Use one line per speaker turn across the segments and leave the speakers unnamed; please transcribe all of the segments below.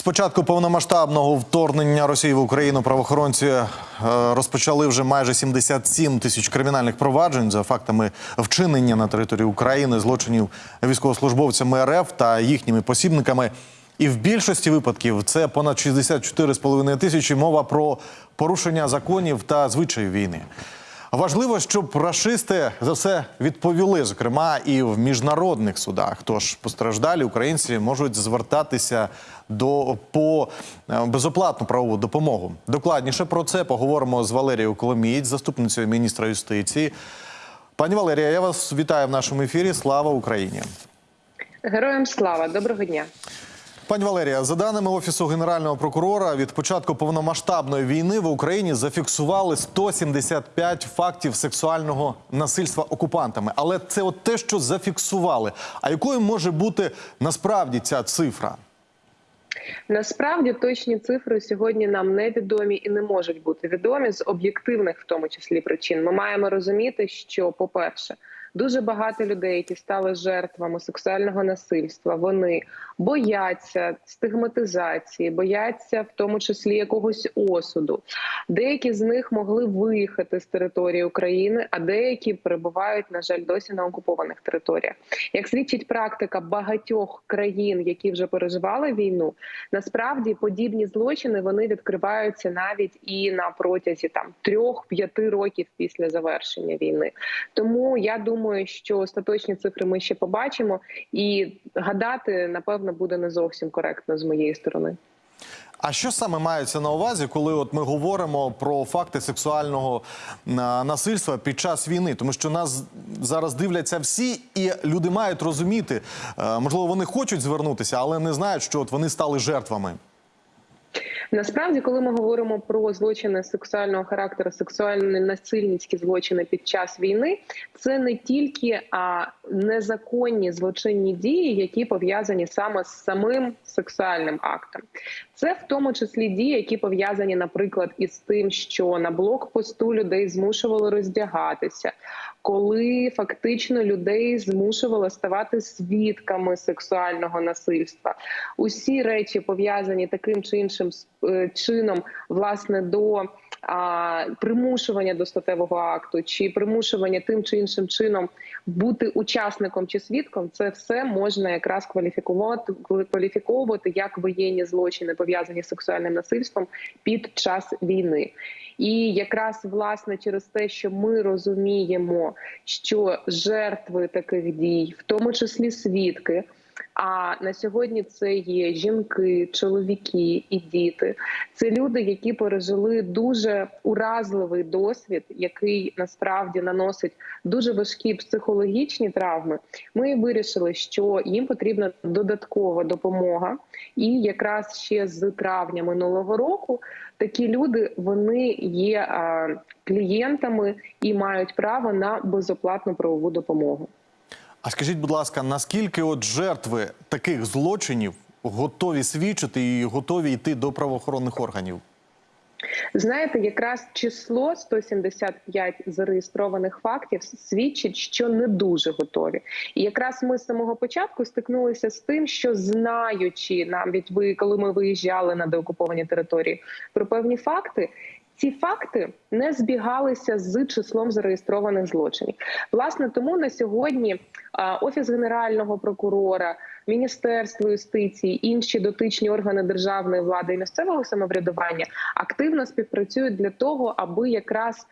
З початку повномасштабного вторгнення Росії в Україну правоохоронці е, розпочали вже майже 77 тисяч кримінальних проваджень за фактами вчинення на території України злочинів військовослужбовцями РФ та їхніми посібниками. І в більшості випадків це понад 64,5 тисячі мова про порушення законів та звичаїв війни. Важливо, щоб рашисти за все відповіли, зокрема і в міжнародних судах. Тож постраждалі українці можуть звертатися до по е, безоплатну правову допомогу. Докладніше про це поговоримо з Валерією Коломієць, заступницею міністра юстиції. Пані Валерія, я вас вітаю в нашому ефірі. Слава Україні!
Героям слава, доброго дня.
Пані Валерія, за даними офісу генерального прокурора, від початку повномасштабної війни в Україні зафіксували 175 фактів сексуального насильства окупантами. Але це от те, що зафіксували. А якою може бути насправді ця цифра?
Насправді точні цифри сьогодні нам невідомі і не можуть бути відомі з об'єктивних, в тому числі причин. Ми маємо розуміти, що, по-перше, дуже багато людей, які стали жертвами сексуального насильства, вони бояться стигматизації, бояться в тому числі якогось осуду. Деякі з них могли виїхати з території України, а деякі перебувають, на жаль, досі на окупованих територіях. Як свідчить практика багатьох країн, які вже переживали війну, насправді подібні злочини вони відкриваються навіть і на протязі там трьох-п'яти років після завершення війни. Тому я думаю, що остаточні цифри ми ще побачимо, і гадати напевно буде не зовсім коректно з моєї сторони.
А що саме мається на увазі, коли от ми говоримо про факти сексуального насильства під час війни? Тому що нас зараз дивляться всі, і люди мають розуміти, е, можливо, вони хочуть звернутися, але не знають, що от вони стали жертвами.
Насправді, коли ми говоримо про злочини сексуального характеру, сексуальні насильницькі злочини під час війни, це не тільки а незаконні злочинні дії, які пов'язані саме з самим сексуальним актом. Це в тому числі дії, які пов'язані, наприклад, із тим, що на блокпосту людей змушували роздягатися, коли фактично людей змушували ставати свідками сексуального насильства. Усі речі пов'язані таким чи іншим е, чином, власне, до а, примушування до статевого акту чи примушування тим чи іншим чином бути учасником чи свідком, це все можна якраз кваліфікувати кваліфіковувати як воєнні злочини пов'язані з сексуальним насильством під час війни. І якраз власне через те, що ми розуміємо, що жертви таких дій, в тому числі свідки. А на сьогодні це є жінки, чоловіки і діти. Це люди, які пережили дуже уразливий досвід, який насправді наносить дуже важкі психологічні травми. Ми вирішили, що їм потрібна додаткова допомога, і якраз ще з травня минулого року такі люди вони є клієнтами і мають право на безоплатну правову допомогу.
А скажіть, будь ласка, наскільки от жертви таких злочинів готові свідчити і готові йти до правоохоронних органів?
Знаєте, якраз число 175 зареєстрованих фактів свідчить, що не дуже готові. І якраз ми з самого початку стикнулися з тим, що знаючи навіть ви, коли ми виїжджали на деокуповані території, про певні факти. Ці факти не збігалися з числом зареєстрованих злочинів. Власне, тому на сьогодні офіс генерального прокурора, міністерство юстиції, інші дотичні органи державної влади і місцевого самоврядування активно співпрацюють для того, аби якраз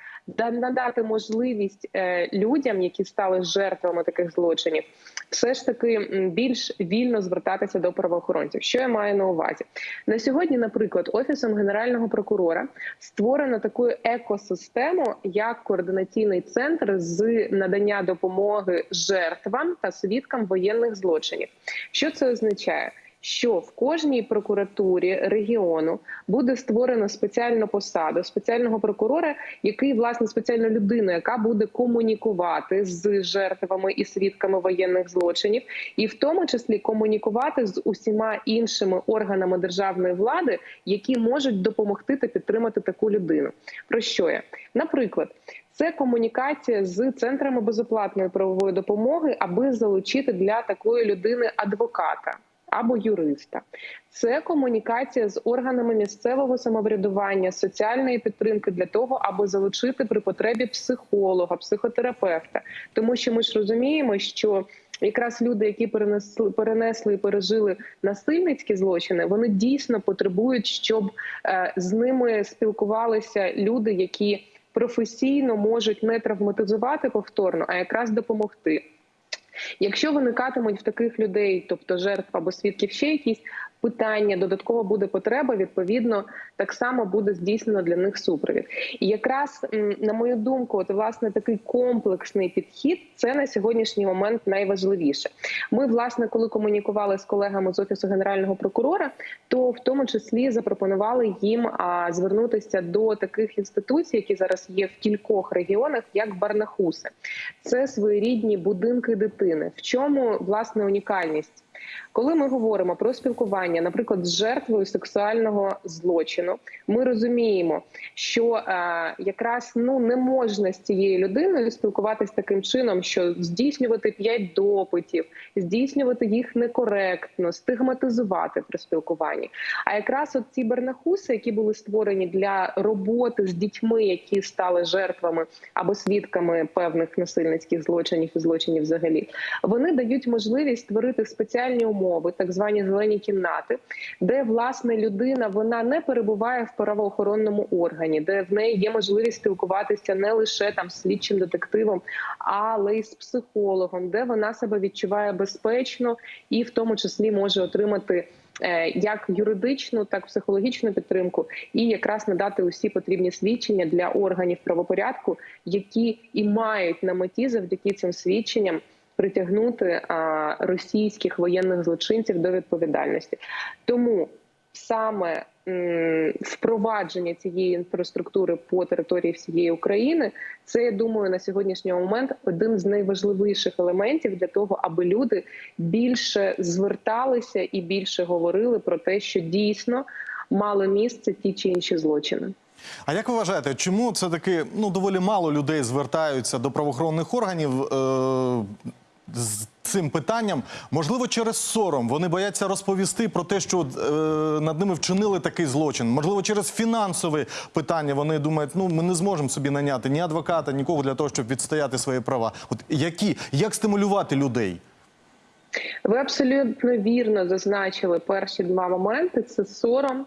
надати можливість е, людям, які стали жертвами таких злочинів, все ж таки більш вільно звертатися до правоохоронців. Що я маю на увазі на сьогодні? Наприклад, офісом генерального прокурора створено таку екосистему, як координаційний центр з надання допомоги жертвам та свідкам воєнних злочинів. Що це означає? Що в кожній прокуратурі регіону буде створено спеціальну посаду спеціального прокурора, який власне спеціальна людина, яка буде комунікувати з жертвами і свідками воєнних злочинів, і в тому числі комунікувати з усіма іншими органами державної влади, які можуть допомогти та підтримати таку людину. Про що я наприклад? Це комунікація з центрами безоплатної правової допомоги, аби залучити для такої людини адвоката. Або юриста. Це комунікація з органами місцевого самоврядування, соціальної підтримки для того, аби залучити при потребі психолога, психотерапевта. Тому що ми ж розуміємо, що якраз люди, які перенесли перенесли і пережили насильницькі злочини, вони дійсно потребують, щоб е, з ними спілкувалися люди, які професійно можуть не травматизувати повторно, а якраз допомогти. Якщо виникатимуть в таких людей, тобто жертв або свідків, ще якісь питання, додаткова буде потреба, відповідно, так само буде здійснено для них супровід. І якраз на мою думку, от власне такий комплексний підхід це на сьогоднішній момент найважливіше. Ми, власне, коли комунікували з колегами з офісу генерального прокурора, то в тому числі запропонували їм звернутися до таких інституцій, які зараз є в кількох регіонах, як Барнахуси. Це своєрідні будинки дитини. В чому власне унікальність? Коли ми говоримо про спілкування, наприклад, з жертвою сексуального злочину, ми розуміємо, що е, якраз ну не можна з цією людиною спілкуватись таким чином, що здійснювати п'ять допитів, здійснювати їх некоректно, стигматизувати при спілкуванні. А якраз от ці бернахуси, які були створені для роботи з дітьми, які стали жертвами або свідками певних насильницьких злочинів і злочинів, взагалі, вони дають можливість створити спеціальні умови, так звані зелені кімнати, де власне людина вона не перебуває в правоохоронному органі, де в неї є можливість спілкуватися не лише там слідчим детективом, але й з психологом, де вона себе відчуває безпечно і в тому числі може отримати. е, Як юридичну, так і психологічну підтримку, і якраз надати усі потрібні свідчення для органів правопорядку, які і мають на меті завдяки цим свідченням притягнути а, російських воєнних злочинців до відповідальності. Тому саме м, впровадження цієї інфраструктури по території всієї України, це я думаю на сьогоднішній момент один з найважливіших елементів для того, аби люди більше зверталися і більше говорили про те, що дійсно мали місце ті чи інші злочини.
А як ви вважаєте, чому це таки ну доволі мало людей звертаються до правоохоронних органів е- з цим питанням? Можливо, через сором вони бояться розповісти про те, що е- над ними вчинили такий злочин. Можливо, через фінансове питання вони думають, ну ми не зможемо собі наняти ні адвоката, нікого для того, щоб відстояти свої права. От які як стимулювати людей?
Ви абсолютно вірно зазначили перші два моменти: це сором.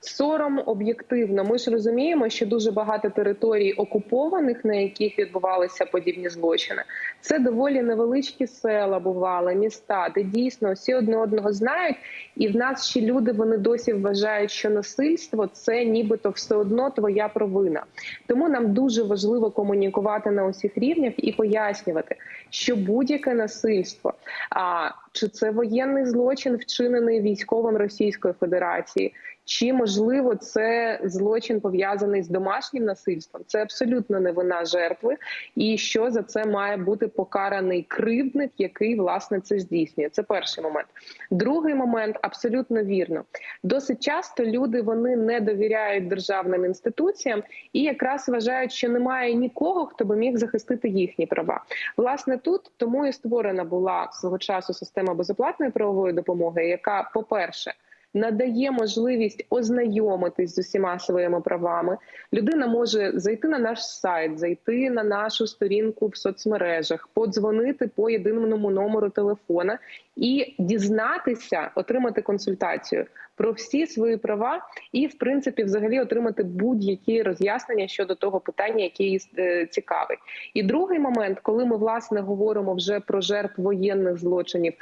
Сором об'єктивно. Ми ж розуміємо, що дуже багато територій окупованих, на яких відбувалися подібні злочини. Це доволі невеличкі села бували, міста, де дійсно всі одне одного знають, і в нас ще люди вони досі вважають, що насильство це нібито все одно твоя провина. Тому нам дуже важливо комунікувати на усіх рівнях і пояснювати, що будь-яке насильство, а чи це воєнний злочин, вчинений військовим Російської Федерації. Чи можливо це злочин пов'язаний з домашнім насильством? Це абсолютно не вина жертви, і що за це має бути покараний кривдник, який власне це здійснює. Це перший момент. Другий момент абсолютно вірно. Досить часто люди вони не довіряють державним інституціям і якраз вважають, що немає нікого, хто би міг захистити їхні права. Власне, тут тому і створена була свого часу система безоплатної правової допомоги, яка, по перше, надає можливість ознайомитись з усіма своїми правами. Людина може зайти на наш сайт, зайти на нашу сторінку в соцмережах, подзвонити по єдиному номеру телефона і дізнатися, отримати консультацію про всі свої права, і в принципі, взагалі, отримати будь-які роз'яснення щодо того питання, яке її е, цікавить. І другий момент, коли ми власне говоримо вже про жертв воєнних злочинів,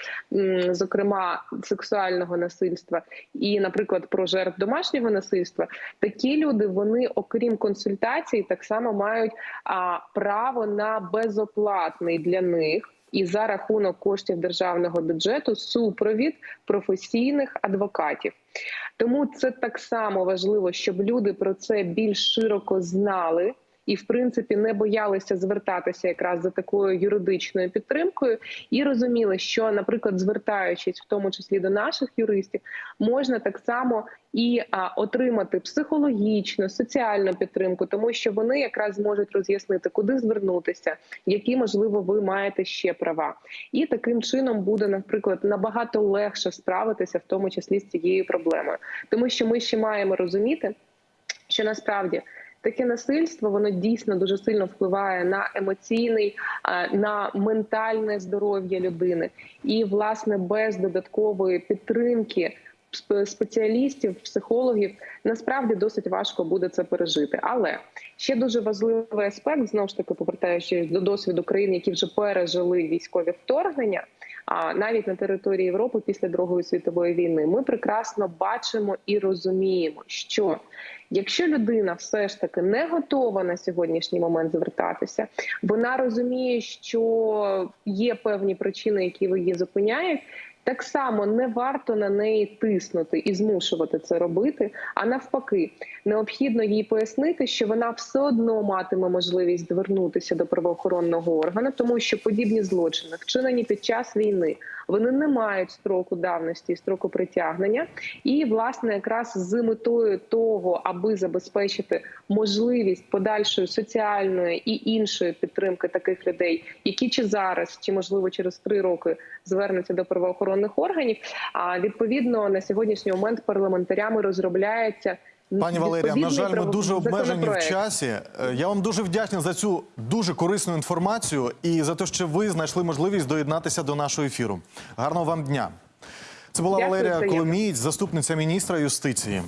зокрема сексуального насильства, і, наприклад, про жертв домашнього насильства, такі люди вони, окрім консультацій, так само мають право на безоплатний для них. І за рахунок коштів державного бюджету супровід професійних адвокатів. Тому це так само важливо, щоб люди про це більш широко знали і, в принципі, не боялися звертатися якраз за такою юридичною підтримкою, і розуміли, що, наприклад, звертаючись в тому числі до наших юристів, можна так само і отримати психологічну, соціальну підтримку, тому що вони якраз зможуть роз'яснити, куди звернутися, які можливо ви маєте ще права, і таким чином буде, наприклад, набагато легше справитися, в тому числі з цією проблемою, тому що ми ще маємо розуміти, що насправді. Таке насильство воно дійсно дуже сильно впливає на емоційний, на ментальне здоров'я людини, і власне без додаткової підтримки сп- спеціалістів, психологів насправді досить важко буде це пережити. Але ще дуже важливий аспект, знову ж таки, повертаючись до досвіду країн, які вже пережили військові вторгнення. А навіть на території Європи після Другої світової війни ми прекрасно бачимо і розуміємо, що якщо людина все ж таки не готова на сьогоднішній момент звертатися, вона розуміє, що є певні причини, які її зупиняють. Так само не варто на неї тиснути і змушувати це робити. А навпаки, необхідно їй пояснити, що вона все одно матиме можливість звернутися до правоохоронного органу, тому що подібні злочини, вчинені під час війни, вони не мають строку давності строку притягнення. І власне, якраз з метою того, аби забезпечити можливість подальшої соціальної і іншої підтримки таких людей, які чи зараз, чи можливо через три роки звернуться до правоохоронних органів. А відповідно на сьогоднішній момент парламентарями розробляється.
Пані Валерія, на жаль, ми дуже обмежені в часі. Е, Я вам дуже вдячний за цю дуже корисну інформацію і за те, що ви знайшли можливість доєднатися до нашого ефіру. Гарного вам дня. Це була
Дякую,
Валерія. Коломієць, заступниця міністра юстиції.